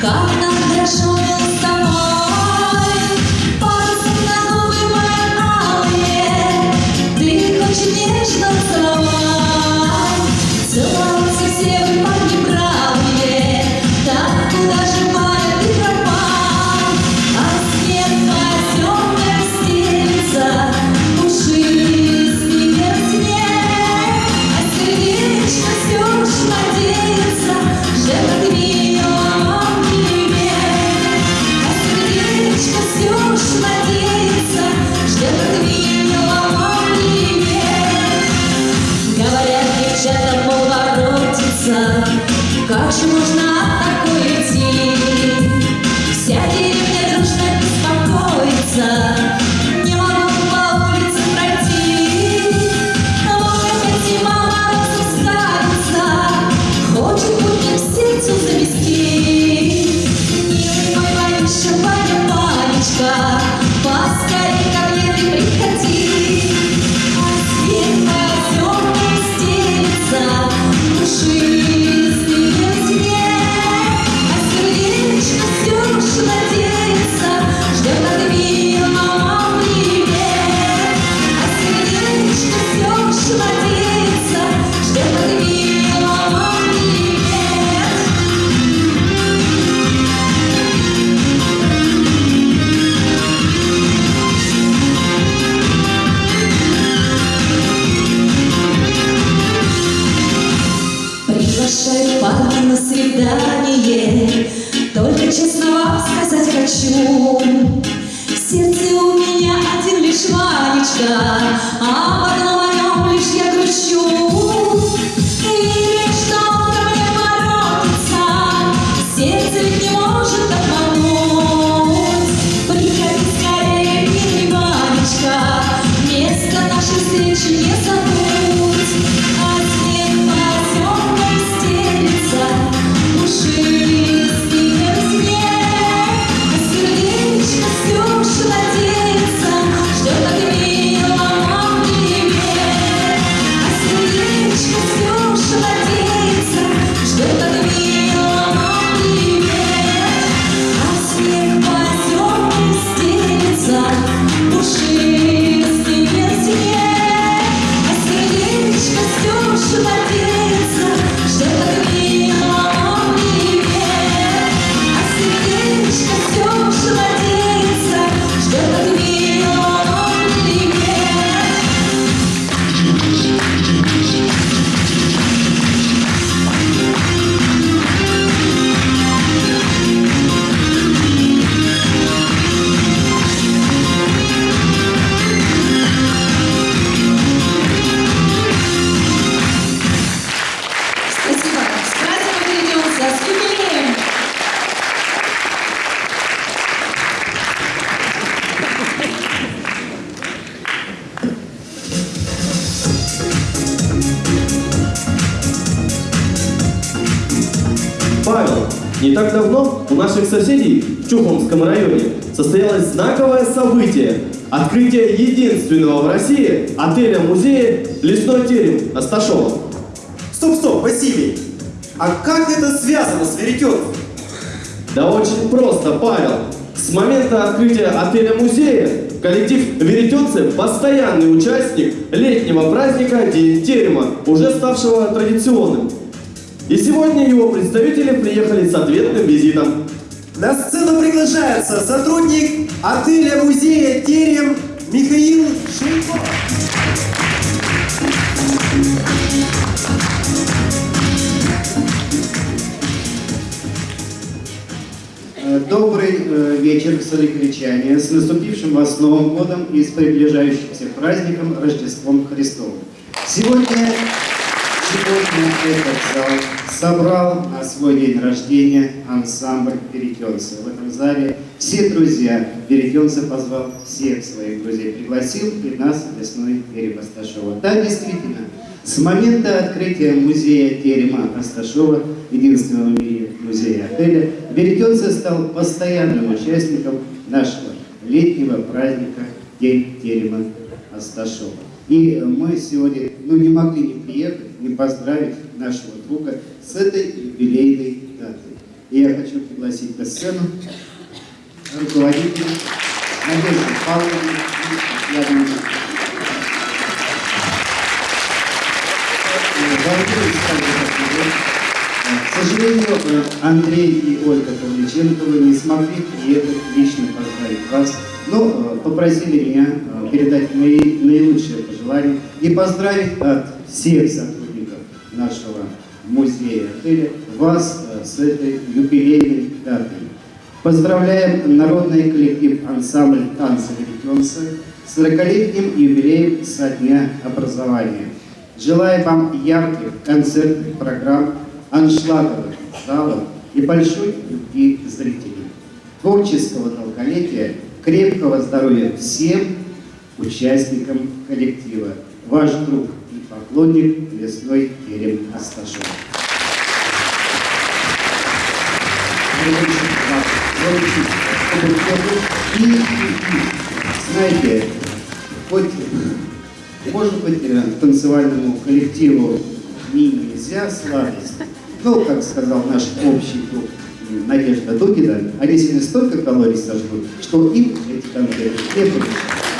Как нам хорошо было А одном о нем лишь я грущу Павел, не так давно у наших соседей в Чухомском районе состоялось знаковое событие – открытие единственного в России отеля-музея «Лесной терем» Асташова. Стоп, стоп, Василий! А как это связано с веретенкой? Да очень просто, Павел. С момента открытия отеля-музея коллектив «Веретенцы» – постоянный участник летнего праздника День терема, уже ставшего традиционным. И сегодня его представители приехали с ответным визитом. На сцену приглашается сотрудник отеля-музея «Терем» Михаил Шейко. Э, Добрый э, вечер, соликричане, с наступившим вас Новым годом и с приближающимся праздником Рождеством Христовым. Сегодня, сегодня этот зал собрал на свой день рождения ансамбль «Веретенцы». В этом зале все друзья «Веретенцы» позвал всех своих друзей, пригласил и нас, лесной терем Асташова. Да, действительно, с момента открытия музея терема Асташова, единственного в мире музея отеля, Веретенцы стал постоянным участником нашего летнего праздника День терема Асташова. И мы сегодня ну, не могли не приехать, не поздравить нашего друга с этой юбилейной датой. И я хочу пригласить на сцену руководителя Надежды Павловны и Татьяну К сожалению, Андрей и Ольга Павличенковы не смогли приехать лично поздравить вас, но э, попросили меня э, передать мои наилучшие пожелания и поздравить от всех сотрудников нашего музея отеля вас э, с этой юбилейной датой. Поздравляем народный коллектив ансамбль танца «Веретенцы» с 40-летним юбилеем со дня образования. Желаю вам ярких концертных программ, аншлаговых залов и большой любви зрителей. Творческого долголетия, крепкого здоровья всем участникам коллектива. Ваш друг поклонник лесной терем Асташов. И, знаете, хоть, может быть, э, танцевальному коллективу не нельзя сладость, но, как сказал наш общий друг м, Надежда Дугина, они сегодня столько калорий сожгут, что им эти конфеты не помешают.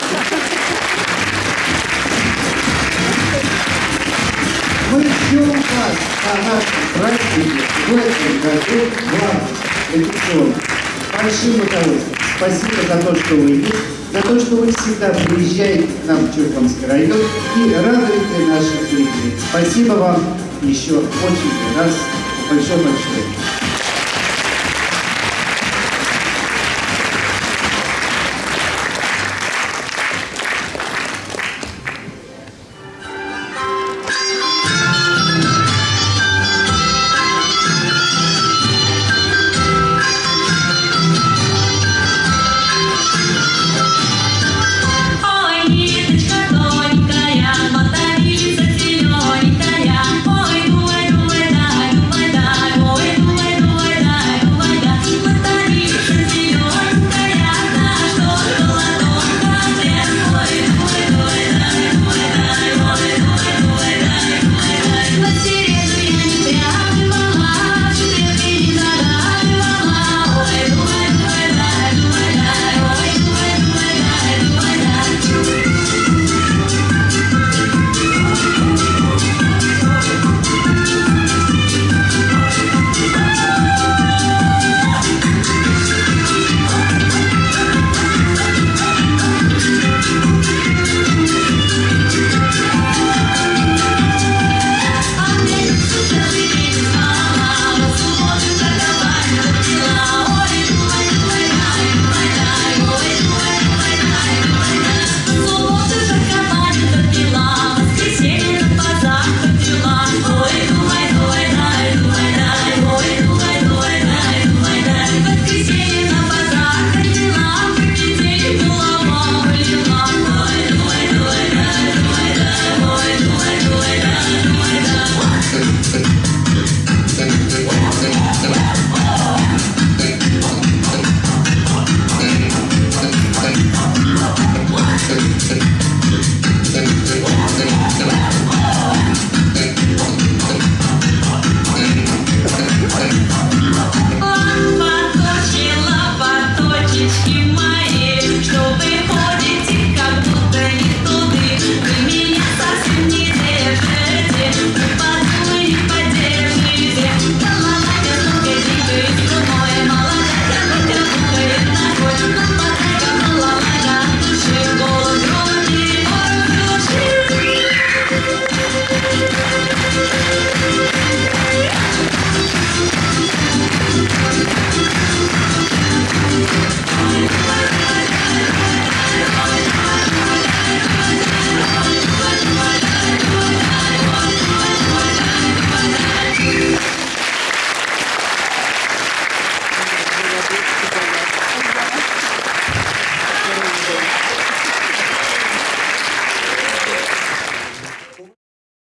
Мы ждем вас на нашем празднике в этом году вас традиционно. Большим удовольствием. Спасибо за то, что вы есть, за то, что вы всегда приезжаете к нам в Чуркомский район и радуете наших зрителей. Спасибо вам еще очень раз большой-большой.